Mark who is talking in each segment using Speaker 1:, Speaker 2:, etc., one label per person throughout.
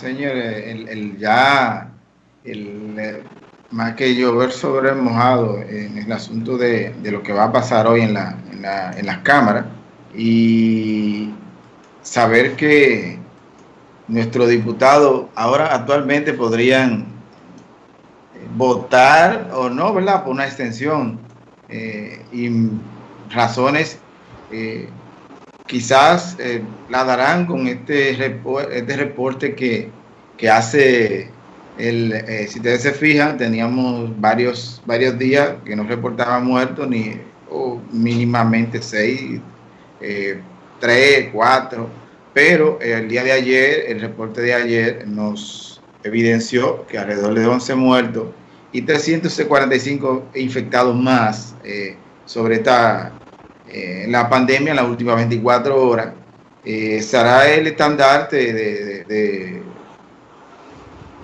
Speaker 1: señores, el, ya, el, más que llover sobre el mojado en el asunto de, lo que va a pasar hoy en, la, en, la, en las cámaras y saber que nuestros diputados ahora actualmente podrían votar o no, ¿verdad? Por una extensión eh, y razones eh, quizás eh, la darán con este, este reporte que, hace el, si ustedes se fijan, teníamos varios, varios días que no reportaban muertos ni o mínimamente seis, tres, cuatro, pero el día de ayer, el reporte de ayer nos evidenció que alrededor de 11 muertos y 345 infectados más eh, sobre esta eh, la pandemia en las últimas 24 horas. Eh, será el estandarte de,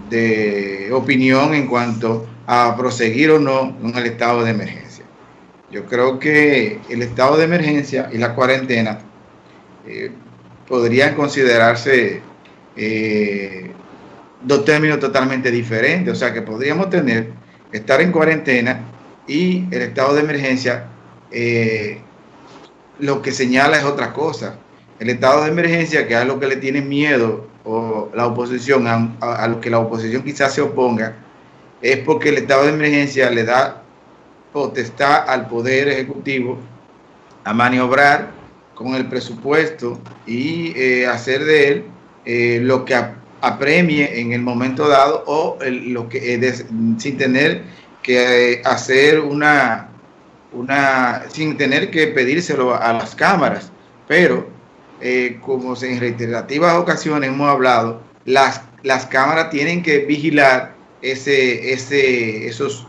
Speaker 1: de, opinión en cuanto a proseguir o no con el estado de emergencia. Yo creo que el estado de emergencia y la cuarentena podrían considerarse dos términos totalmente diferentes. O sea que podríamos tener, estar en cuarentena y el estado de emergencia, eh, lo que señala es otra cosa. El estado de emergencia, que es lo que le tiene miedo o la oposición, a, lo que la oposición quizás se oponga, es porque el estado de emergencia le da potestad al Poder Ejecutivo a maniobrar con el presupuesto y eh, hacer de él eh, lo que apremie en el momento dado o lo que eh, sin tener que hacer una, una, sin tener que pedírselo a las cámaras. Pero, eh, como en reiterativas ocasiones hemos hablado, las, las cámaras tienen que vigilar ese, ese, esos,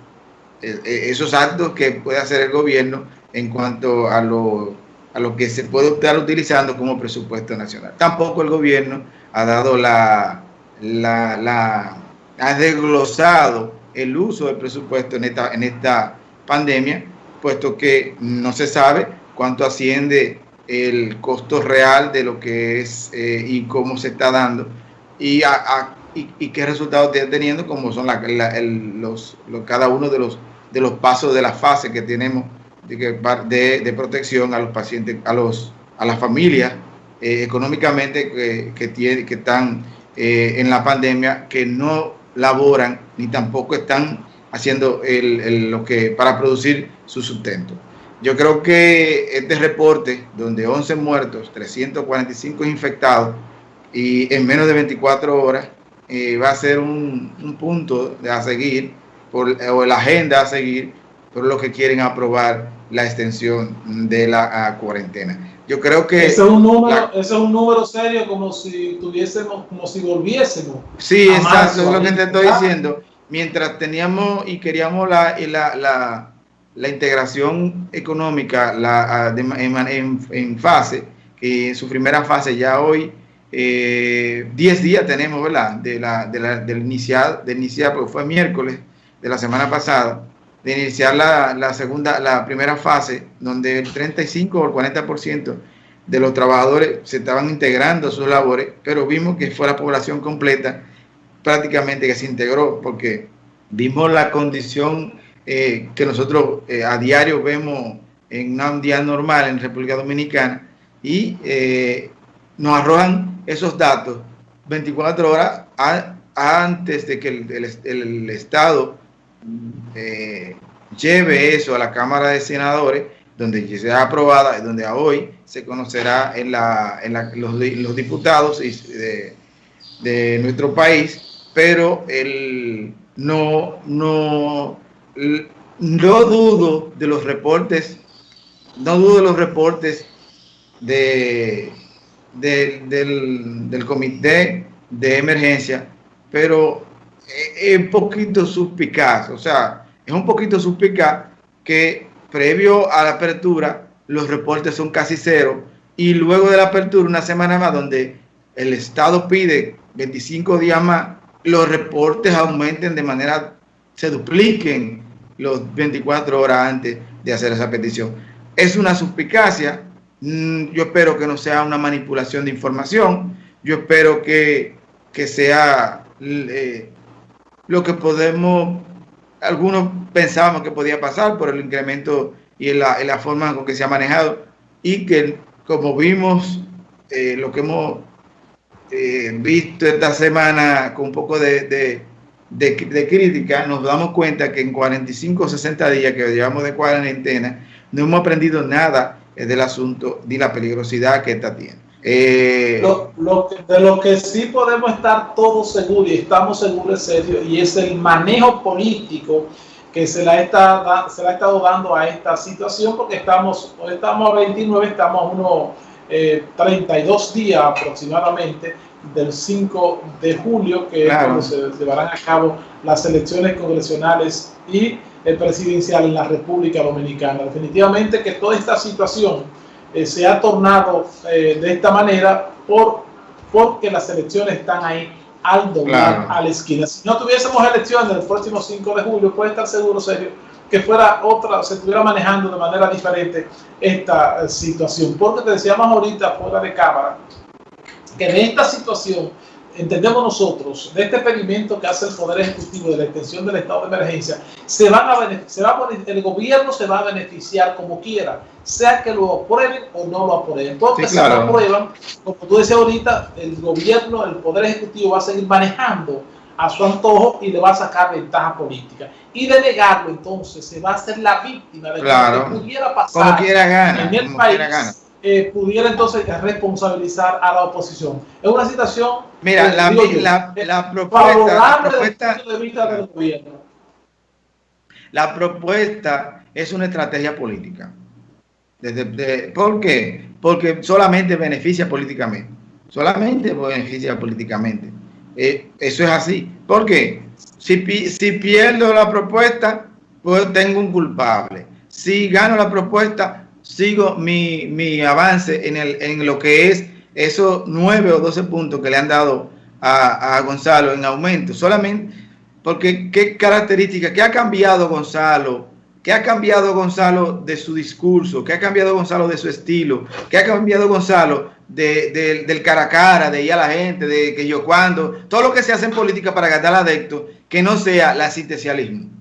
Speaker 1: esos actos que puede hacer el gobierno en cuanto a lo, a lo que se puede estar utilizando como presupuesto nacional. Tampoco el gobierno ha dado la, la, ha desglosado el uso del presupuesto en esta, en esta pandemia, puesto que no se sabe cuánto asciende el costo real de lo que es eh, y cómo se está dando y, y, qué resultados está teniendo, como son los, cada uno de los, de los pasos de la fase que tenemos de, de, protección a los pacientes, a, los, a las familias eh, económicamente que, que, tiene, que están eh, en la pandemia que no laboran ni tampoco están haciendo lo que para producir su sustento. Yo creo que este reporte, donde 11 muertos, 345 infectados y en menos de 24 horas, eh, va a ser un, punto de a seguir, por, o la agenda a seguir, por lo que quieren aprobar la extensión de la cuarentena. Yo creo que...
Speaker 2: Ese es un número, es un número serio como si tuviésemos, como si volviésemos.
Speaker 1: Sí, exacto, es lo que te estoy diciendo. Mientras teníamos y queríamos la, la, la, integración económica la, en, fase, que en su primera fase ya hoy, 10 eh, días tenemos, ¿verdad? De la, de la, del iniciar, de iniciar, porque fue miércoles de la semana pasada, de iniciar la, segunda, la primera fase, donde el 35 o el 40% de los trabajadores se estaban integrando a sus labores, pero vimos que fue la población completa prácticamente que se integró, porque vimos la condición eh, que nosotros eh, a diario vemos en un día normal en República Dominicana y eh, nos arrojan esos datos 24 horas antes de que el Estado eh, lleve eso a la Cámara de Senadores, donde sea aprobada, donde hoy se conocerá en, la, en los, diputados de, de, nuestro país, pero el, no, no, no dudo de los reportes, no dudo de los reportes de, del, del comité de emergencia, pero es un poquito suspicaz, o sea, es un poquito suspicaz que previo a la apertura los reportes son casi cero y luego de la apertura una semana más donde el Estado pide 25 días más, los reportes aumenten de manera, se dupliquen los 24 horas antes de hacer esa petición. Es una suspicacia, mm, yo espero que no sea una manipulación de información, yo espero que que sea eh, lo que podemos, algunos pensábamos que podía pasar por el incremento y en la, en la forma con que se ha manejado y que como vimos eh, lo que hemos eh, visto esta semana con un poco de, de, crítica, nos damos cuenta que en 45 o 60 días que llevamos de cuarentena, no hemos aprendido nada del asunto ni la peligrosidad que esta tiene.
Speaker 2: Eh, lo, de lo que sí podemos estar todos seguros y estamos seguros serio y es el manejo político que se la, está, ha estado dando a esta situación porque estamos, estamos a 29, estamos a unos 32 días aproximadamente del 5 de julio, que es cuando se llevarán a cabo las elecciones congresionales y el presidencial en la República Dominicana. Definitivamente que toda esta situación eh, se ha tornado eh, de esta manera por, porque las elecciones están ahí al doblar a la esquina. Si no tuviésemos elecciones el próximo 5 de julio, puede estar seguro, serio, que fuera otra, se estuviera manejando de manera diferente esta eh, situación. Porque te decíamos ahorita fuera de cámara, que en esta situación entendemos nosotros, de este experimento que hace el Poder Ejecutivo de la extensión del estado de emergencia, se van a se va el gobierno se va a beneficiar como quiera, sea que lo aprueben o no lo aprueben. Porque si lo aprueban, como tú decías ahorita, el gobierno, el Poder Ejecutivo va a seguir manejando a su antojo y le va a sacar ventaja política. Y de negarlo, entonces, se va a hacer la víctima de lo que pudiera pasar en el país eh, pudiera entonces responsabilizar a la oposición. Es una situación.
Speaker 1: Mira, la, la, la, propuesta. La propuesta es una estrategia política. Desde, ¿Por qué? Porque solamente beneficia políticamente. Solamente beneficia políticamente. Eh, eso es así. ¿Por qué? Si, si pierdo la propuesta, pues tengo un culpable. Si gano la propuesta, sigo mi, avance en, el, en lo que es esos 9 o 12 puntos que le han dado a, Gonzalo en aumento. Solamente porque qué característica, qué ha cambiado Gonzalo, qué ha cambiado Gonzalo de su discurso, qué ha cambiado Gonzalo de su estilo, qué ha cambiado Gonzalo de, del cara a cara, de ir a la gente, de que yo cuando, todo lo que se hace en política para ganar adeptos, que no sea la asistencialismo